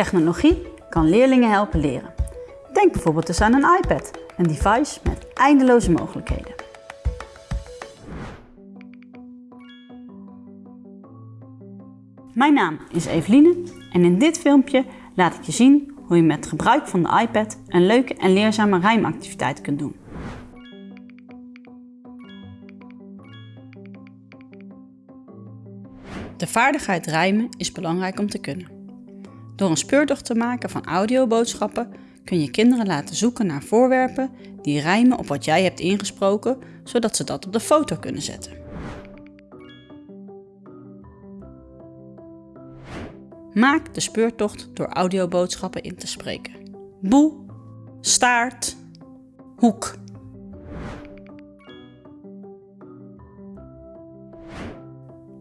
Technologie kan leerlingen helpen leren. Denk bijvoorbeeld eens aan een iPad, een device met eindeloze mogelijkheden. Mijn naam is Eveline en in dit filmpje laat ik je zien hoe je met gebruik van de iPad een leuke en leerzame rijmactiviteit kunt doen. De vaardigheid rijmen is belangrijk om te kunnen. Door een speurtocht te maken van audioboodschappen kun je kinderen laten zoeken naar voorwerpen die rijmen op wat jij hebt ingesproken, zodat ze dat op de foto kunnen zetten. Maak de speurtocht door audioboodschappen in te spreken. Boe, staart, hoek.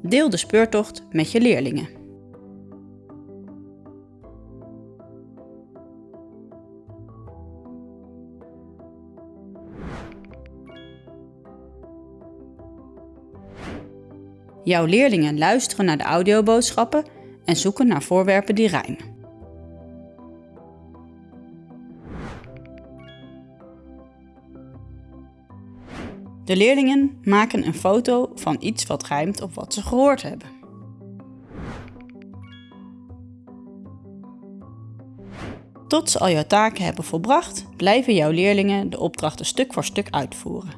Deel de speurtocht met je leerlingen. Jouw leerlingen luisteren naar de audioboodschappen en zoeken naar voorwerpen die rijmen. De leerlingen maken een foto van iets wat rijmt op wat ze gehoord hebben. Tot ze al jouw taken hebben volbracht, blijven jouw leerlingen de opdrachten stuk voor stuk uitvoeren.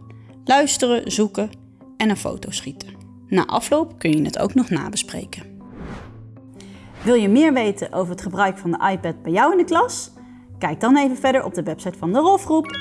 Luisteren, zoeken en een foto schieten. Na afloop kun je het ook nog nabespreken. Wil je meer weten over het gebruik van de iPad bij jou in de klas? Kijk dan even verder op de website van de Rolfgroep